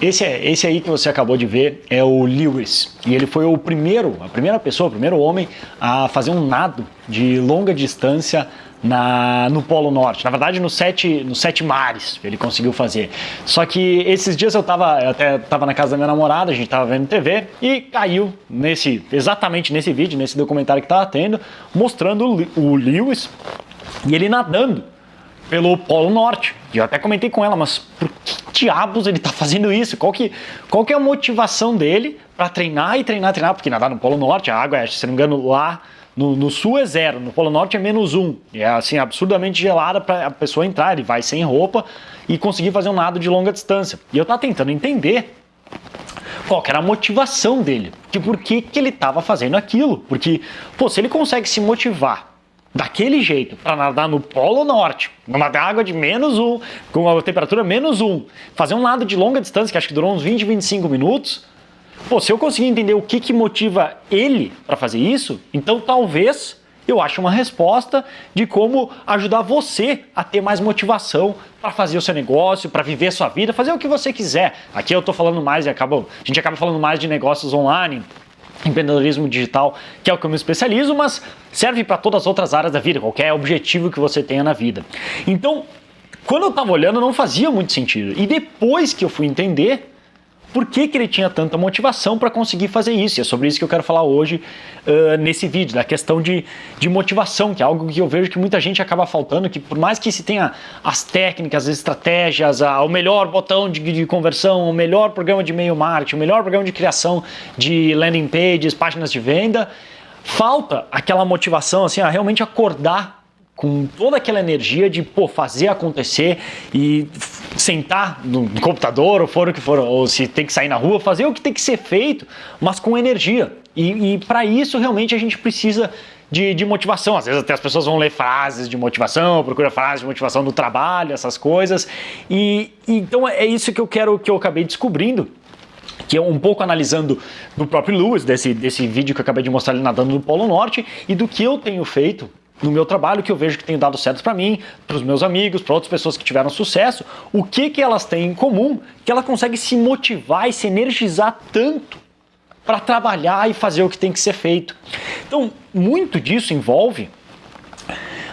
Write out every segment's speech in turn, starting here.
Esse, é, esse aí que você acabou de ver é o Lewis. E ele foi o primeiro, a primeira pessoa, o primeiro homem a fazer um nado de longa distância na, no Polo Norte. Na verdade, nos sete, nos sete mares ele conseguiu fazer. Só que esses dias eu tava, eu até estava na casa da minha namorada, a gente estava vendo TV e caiu nesse, exatamente nesse vídeo, nesse documentário que estava tendo, mostrando o Lewis e ele nadando pelo Polo Norte. E eu até comentei com ela, mas por que diabos ele está fazendo isso? Qual que, qual que é a motivação dele para treinar e treinar, treinar? Porque nadar no Polo Norte, a água é, se não me engano, lá no, no, sul é zero, no Polo Norte é menos um. E é assim, absurdamente gelada para a pessoa entrar. Ele vai sem roupa e conseguir fazer um nado de longa distância. E eu estava tentando entender qual era a motivação dele, de por que, que ele estava fazendo aquilo. Porque, pô, se ele consegue se motivar daquele jeito para nadar no Polo Norte, numa água de menos um, com a temperatura menos um, fazer um nado de longa distância, que acho que durou uns 20, 25 minutos, Pô, se eu conseguir entender o que, que motiva ele para fazer isso, então talvez eu ache uma resposta de como ajudar você a ter mais motivação para fazer o seu negócio, para viver a sua vida, fazer o que você quiser. Aqui eu estou falando mais e acaba, a gente acaba falando mais de negócios online, empreendedorismo digital, que é o que eu me especializo, mas serve para todas as outras áreas da vida, qualquer objetivo que você tenha na vida. Então, quando eu estava olhando, não fazia muito sentido. E depois que eu fui entender, por que, que ele tinha tanta motivação para conseguir fazer isso. E é sobre isso que eu quero falar hoje uh, nesse vídeo, da questão de, de motivação, que é algo que eu vejo que muita gente acaba faltando, que por mais que se tenha as técnicas, as estratégias, a, o melhor botão de, de conversão, o melhor programa de e-mail marketing, o melhor programa de criação de landing pages, páginas de venda, falta aquela motivação, assim, a realmente acordar com toda aquela energia de pô, fazer acontecer e sentar no computador ou for o que for, ou se tem que sair na rua, fazer o que tem que ser feito, mas com energia. E, e para isso realmente a gente precisa de, de, motivação. Às vezes até as pessoas vão ler frases de motivação, procura frases de motivação no trabalho, essas coisas. E, então é isso que eu quero que eu acabei descobrindo que é um pouco analisando do próprio Lewis, desse, desse vídeo que eu acabei de mostrar ele nadando no Polo Norte, e do que eu tenho feito no meu trabalho que eu vejo que tem dado certo para mim, para os meus amigos, para outras pessoas que tiveram sucesso, o que, que elas têm em comum que ela consegue se motivar e se energizar tanto para trabalhar e fazer o que tem que ser feito. Então, muito disso envolve,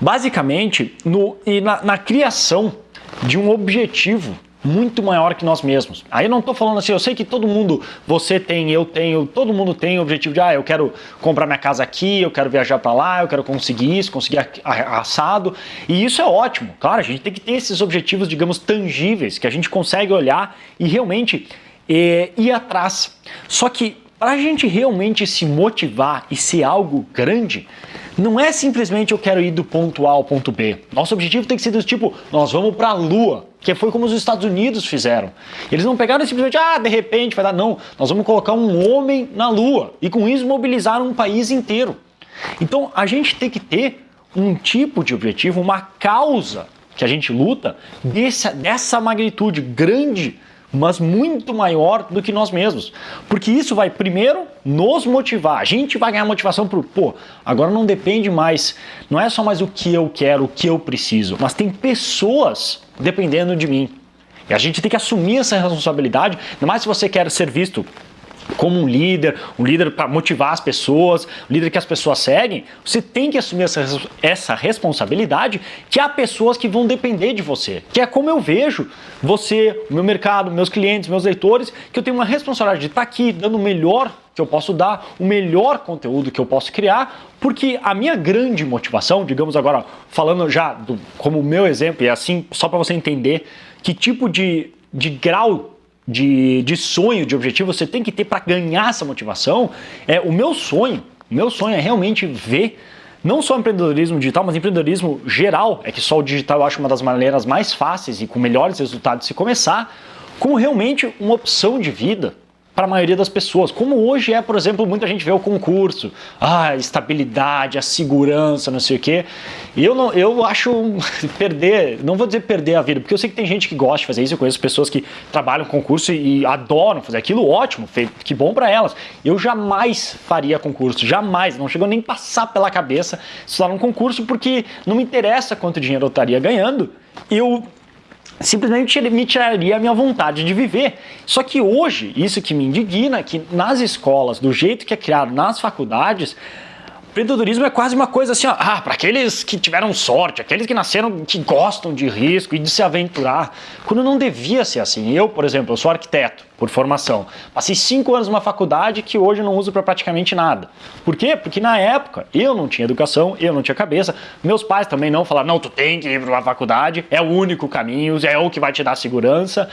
basicamente, no, e na, na criação de um objetivo muito maior que nós mesmos. Aí eu não estou falando assim, eu sei que todo mundo, você tem, eu tenho, todo mundo tem o objetivo de, ah, eu quero comprar minha casa aqui, eu quero viajar para lá, eu quero conseguir isso, conseguir assado. E isso é ótimo. Claro, a gente tem que ter esses objetivos, digamos, tangíveis, que a gente consegue olhar e realmente é, ir atrás. Só que para a gente realmente se motivar e ser algo grande, não é simplesmente eu quero ir do ponto A ao ponto B. Nosso objetivo tem que ser do tipo, nós vamos para a Lua, que foi como os Estados Unidos fizeram. Eles não pegaram simplesmente, ah, de repente vai dar. Não, nós vamos colocar um homem na Lua e com isso mobilizar um país inteiro. Então a gente tem que ter um tipo de objetivo, uma causa que a gente luta dessa, dessa magnitude grande mas muito maior do que nós mesmos. Porque isso vai primeiro nos motivar. A gente vai ganhar motivação para pô, agora não depende mais, não é só mais o que eu quero, o que eu preciso, mas tem pessoas dependendo de mim. E a gente tem que assumir essa responsabilidade, ainda mais se você quer ser visto como um líder, um líder para motivar as pessoas, um líder que as pessoas seguem, você tem que assumir essa, essa responsabilidade que há pessoas que vão depender de você. Que é como eu vejo você, o meu mercado, meus clientes, meus leitores, que eu tenho uma responsabilidade de estar aqui dando o melhor que eu posso dar, o melhor conteúdo que eu posso criar, porque a minha grande motivação, digamos agora, falando já do, como meu exemplo, e assim, só para você entender que tipo de, de grau de, de sonho, de objetivo você tem que ter para ganhar essa motivação, é o meu sonho, o meu sonho é realmente ver não só empreendedorismo digital, mas empreendedorismo geral, é que só o digital eu acho uma das maneiras mais fáceis e com melhores resultados se começar, como realmente uma opção de vida para a maioria das pessoas. Como hoje é, por exemplo, muita gente vê o concurso, ah, a estabilidade, a segurança, não sei o quê. E eu, não, eu acho perder, não vou dizer perder a vida, porque eu sei que tem gente que gosta de fazer isso, eu conheço pessoas que trabalham concurso e adoram fazer aquilo, ótimo, que bom para elas. Eu jamais faria concurso, jamais, não chegou nem passar pela cabeça estudar um concurso, porque não me interessa quanto dinheiro eu estaria ganhando. Eu simplesmente me tiraria a minha vontade de viver. Só que hoje, isso que me indigna, que nas escolas, do jeito que é criado nas faculdades, empreendedorismo é quase uma coisa assim, ó, ah, para aqueles que tiveram sorte, aqueles que nasceram, que gostam de risco e de se aventurar, quando não devia ser assim. Eu, por exemplo, eu sou arquiteto por formação. Passei cinco anos numa faculdade que hoje eu não uso para praticamente nada. Por quê? Porque na época eu não tinha educação, eu não tinha cabeça, meus pais também não falaram, não, tu tem que ir para uma faculdade, é o único caminho, é o que vai te dar segurança.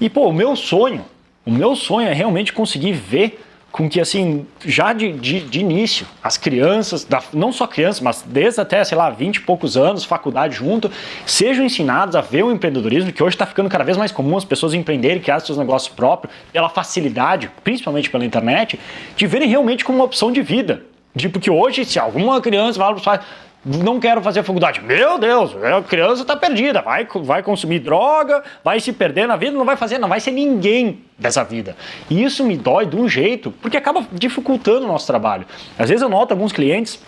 E pô, o meu sonho, o meu sonho é realmente conseguir ver com que, assim, já de, de, de início, as crianças, da, não só crianças, mas desde até, sei lá, 20 e poucos anos, faculdade junto, sejam ensinados a ver o empreendedorismo, que hoje está ficando cada vez mais comum as pessoas empreenderem, criar seus negócios próprios, pela facilidade, principalmente pela internet, de verem realmente como uma opção de vida. Tipo que hoje, se alguma criança fala para os pais, não quero fazer faculdade. Meu Deus, a criança está perdida, vai, vai consumir droga, vai se perder na vida, não vai fazer, não vai ser ninguém dessa vida. E isso me dói de um jeito, porque acaba dificultando o nosso trabalho. Às vezes eu noto alguns clientes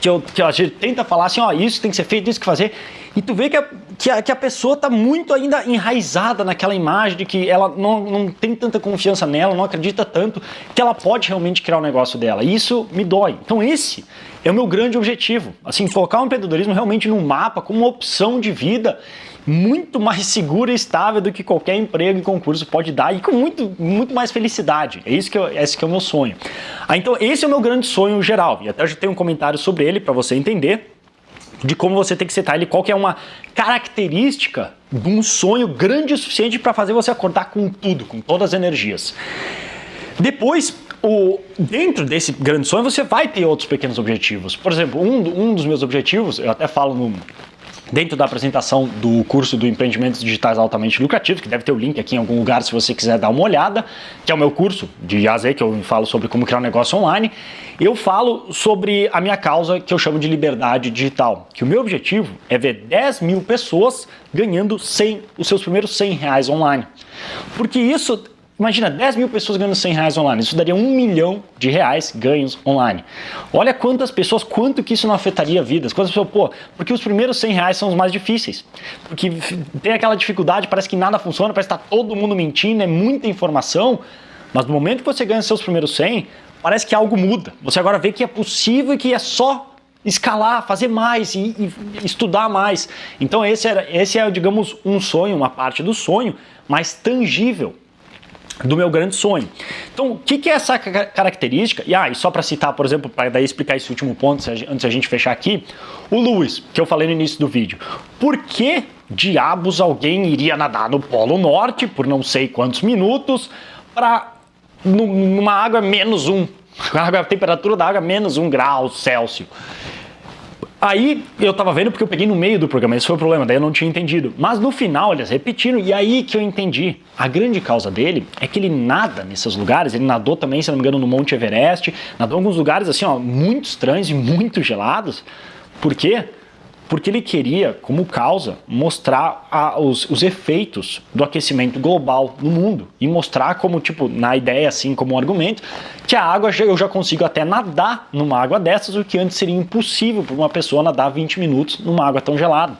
que, eu, que a gente tenta falar assim, ó, isso tem que ser feito, isso que fazer, e tu vê que a, que a, que a pessoa está muito ainda enraizada naquela imagem de que ela não, não tem tanta confiança nela, não acredita tanto que ela pode realmente criar o um negócio dela. E isso me dói. Então esse é o meu grande objetivo. Assim, colocar o empreendedorismo realmente no mapa como uma opção de vida muito mais segura e estável do que qualquer emprego e concurso pode dar e com muito, muito mais felicidade. É isso que, eu, esse que é o meu sonho. Ah, então esse é o meu grande sonho geral. E até já tenho um comentário sobre ele para você entender de como você tem que setar ele, qual que é uma característica de um sonho grande o suficiente para fazer você acordar com tudo, com todas as energias. Depois, o, dentro desse grande sonho, você vai ter outros pequenos objetivos. Por exemplo, um, um dos meus objetivos, eu até falo no, dentro da apresentação do curso do Empreendimentos Digitais Altamente Lucrativos, que deve ter o link aqui em algum lugar se você quiser dar uma olhada, que é o meu curso de AZ, que eu falo sobre como criar um negócio online, eu falo sobre a minha causa que eu chamo de liberdade digital, que o meu objetivo é ver 10 mil pessoas ganhando 100, os seus primeiros 100 reais online. Porque isso Imagina, 10 mil pessoas ganhando 100 reais online, isso daria um milhão de reais ganhos online. Olha quantas pessoas, quanto que isso não afetaria vidas. Quantas pessoas, pô, porque os primeiros 100 reais são os mais difíceis. Porque tem aquela dificuldade, parece que nada funciona, parece que está todo mundo mentindo, é muita informação. Mas no momento que você ganha seus primeiros 100, parece que algo muda. Você agora vê que é possível e que é só escalar, fazer mais e, e estudar mais. Então esse, era, esse é, digamos, um sonho, uma parte do sonho, mais tangível do meu grande sonho. Então, o que, que é essa característica? E, ah, só para citar, por exemplo, para daí explicar esse último ponto, antes a gente fechar aqui, o Lewis, que eu falei no início do vídeo. Por que diabos alguém iria nadar no Polo Norte por não sei quantos minutos para numa água menos um, a temperatura da água menos um grau Celsius? Aí eu tava vendo porque eu peguei no meio do programa, esse foi o problema, daí eu não tinha entendido. Mas no final eles repetiram e aí que eu entendi. A grande causa dele é que ele nada nesses lugares, ele nadou também, se não me engano, no Monte Everest, nadou em alguns lugares assim, ó, muito estranhos e muito gelados. Por quê? Porque ele queria, como causa, mostrar a, os, os, efeitos do aquecimento global no mundo e mostrar como, tipo, na ideia, assim, como um argumento, que a água, eu já consigo até nadar numa água dessas, o que antes seria impossível para uma pessoa nadar 20 minutos numa água tão gelada.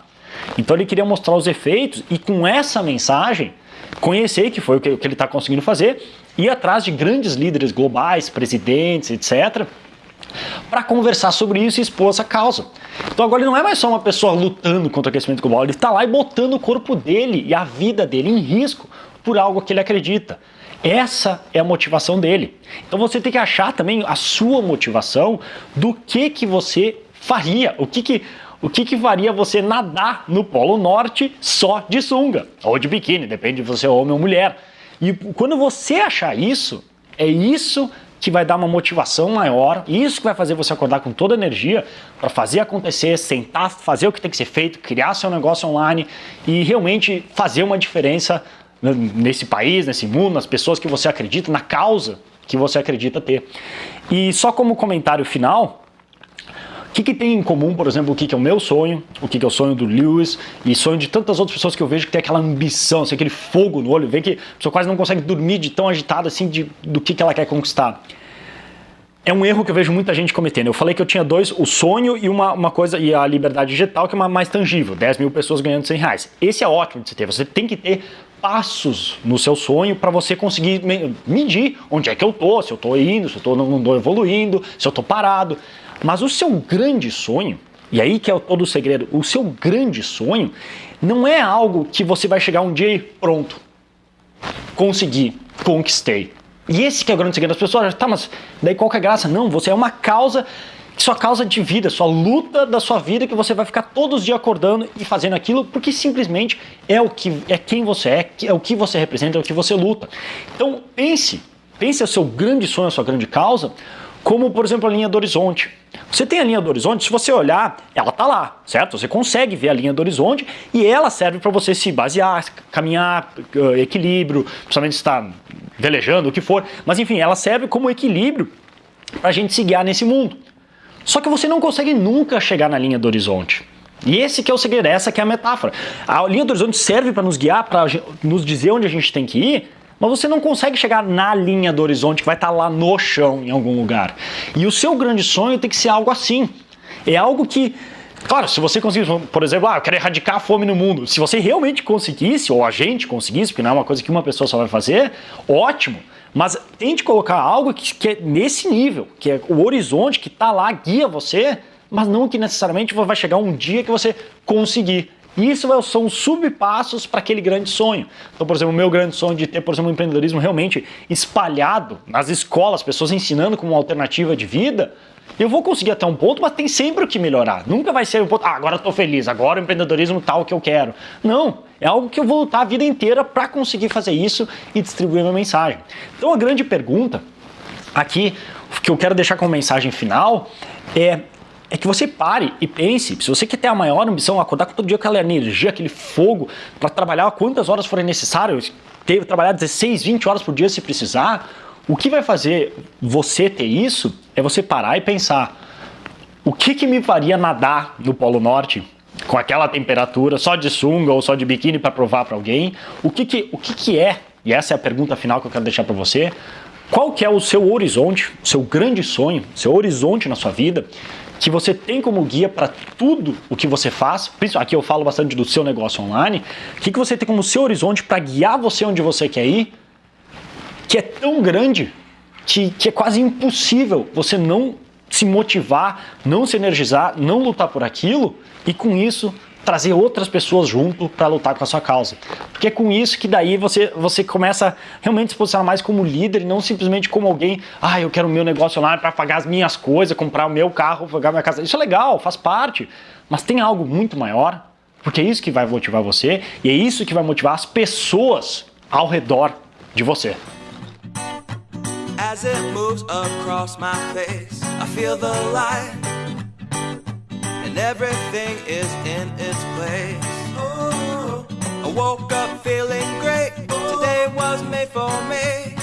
Então ele queria mostrar os efeitos e com essa mensagem, conhecer, que foi o que, o que ele está conseguindo fazer, ir atrás de grandes líderes globais, presidentes, etc., para conversar sobre isso e expor essa causa. Então agora ele não é mais só uma pessoa lutando contra o aquecimento global, ele está lá e botando o corpo dele e a vida dele em risco por algo que ele acredita. Essa é a motivação dele. Então você tem que achar também a sua motivação do que que você faria, o que que o que, que faria você nadar no Polo Norte só de sunga ou de biquíni, depende de você é homem ou mulher. E quando você achar isso, é isso que vai dar uma motivação maior, isso que vai fazer você acordar com toda a energia para fazer acontecer, sentar, fazer o que tem que ser feito, criar seu negócio online e realmente fazer uma diferença nesse país, nesse mundo, nas pessoas que você acredita, na causa que você acredita ter. E só como comentário final, que, que tem em comum, por exemplo, o que, que é o meu sonho, o que, que é o sonho do Lewis e sonho de tantas outras pessoas que eu vejo que tem aquela ambição, assim, aquele fogo no olho, vê que a pessoa quase não consegue dormir de tão agitada assim de, do que, que ela quer conquistar. é um erro que eu vejo muita gente cometendo. Eu falei que eu tinha dois, o sonho e uma, uma coisa, e a liberdade digital, que é uma mais tangível, 10 mil pessoas ganhando 100 reais. Esse é ótimo de se ter. Você tem que ter passos no seu sonho para você conseguir medir onde é que eu tô, se eu tô indo, se eu tô, não evoluindo, se eu tô parado. Mas o seu grande sonho, e aí que é todo o segredo, o seu grande sonho não é algo que você vai chegar um dia e pronto, consegui, conquistei. E esse que é o grande segredo das pessoas, tá, mas daí qual que é a graça? Não, você é uma causa, sua causa de vida, sua luta da sua vida que você vai ficar todos os dias acordando e fazendo aquilo porque simplesmente é o que é quem você é, é o que você representa, é o que você luta. Então pense, pense o seu grande sonho, a sua grande causa, como por exemplo a linha do horizonte. Você tem a linha do horizonte, se você olhar, ela tá lá, certo? Você consegue ver a linha do horizonte e ela serve para você se basear, caminhar, eh, equilíbrio, principalmente se está velejando, o que for. Mas enfim, ela serve como equilíbrio para a gente se guiar nesse mundo. Só que você não consegue nunca chegar na linha do horizonte. E esse que é o segredo, essa que é a metáfora. A linha do horizonte serve para nos guiar, para nos dizer onde a gente tem que ir, mas você não consegue chegar na linha do horizonte que vai estar tá lá no chão, em algum lugar. E o seu grande sonho tem que ser algo assim. É algo que Claro, se você conseguisse, por exemplo, ah, eu quero erradicar a fome no mundo. Se você realmente conseguisse, ou a gente conseguisse, porque não é uma coisa que uma pessoa só vai fazer, ótimo. Mas tente colocar algo que, que é nesse nível, que é o horizonte que está lá, guia você, mas não que necessariamente vai chegar um dia que você conseguir. Isso são subpassos para aquele grande sonho. Então, por exemplo, o meu grande sonho de ter, por exemplo, um empreendedorismo realmente espalhado nas escolas, pessoas ensinando como alternativa de vida, eu vou conseguir até um ponto, mas tem sempre o que melhorar. Nunca vai ser um ponto, ah, agora estou feliz, agora o empreendedorismo tal que eu quero. Não, é algo que eu vou lutar a vida inteira para conseguir fazer isso e distribuir minha mensagem. Então a grande pergunta aqui, que eu quero deixar como mensagem final, é é que você pare e pense, se você quer ter a maior ambição, acordar todo dia com aquela energia, aquele fogo, para trabalhar quantas horas forem necessárias, ter, trabalhar 16, 20 horas por dia se precisar, o que vai fazer você ter isso é você parar e pensar o que, que me faria nadar no Polo Norte com aquela temperatura, só de sunga ou só de biquíni para provar para alguém? O, que, que, o que, que é, e essa é a pergunta final que eu quero deixar para você, qual que é o seu horizonte, o seu grande sonho, seu horizonte na sua vida, que você tem como guia para tudo o que você faz, aqui eu falo bastante do seu negócio online, o que, que você tem como seu horizonte para guiar você onde você quer ir, que é tão grande que, que é quase impossível você não se motivar, não se energizar, não lutar por aquilo e com isso trazer outras pessoas junto para lutar com a sua causa. Porque é com isso que daí você, você começa realmente a se posicionar mais como líder e não simplesmente como alguém, ah, eu quero o meu negócio online para pagar as minhas coisas, comprar o meu carro, pagar minha casa. Isso é legal, faz parte, mas tem algo muito maior, porque é isso que vai motivar você e é isso que vai motivar as pessoas ao redor de você. As it moves across my face, I feel the light, and everything is in its place. I woke up feeling great. Today was made for me.